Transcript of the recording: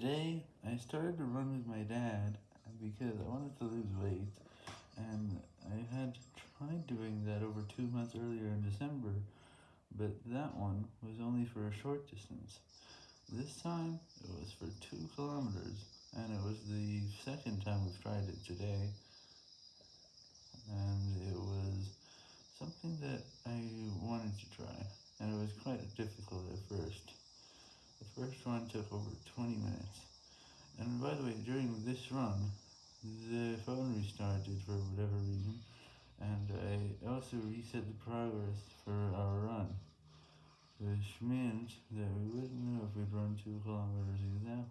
Today, I started to run with my dad because I wanted to lose weight, and I had tried doing that over two months earlier in December, but that one was only for a short distance. This time, it was for two kilometers, and it was the second time we've tried it today, and it was something that I wanted to try, and it was quite difficult run took over 20 minutes. And by the way, during this run, the phone restarted for whatever reason, and I also reset the progress for our run, which meant that we wouldn't know if we'd run 2 kilometers exactly.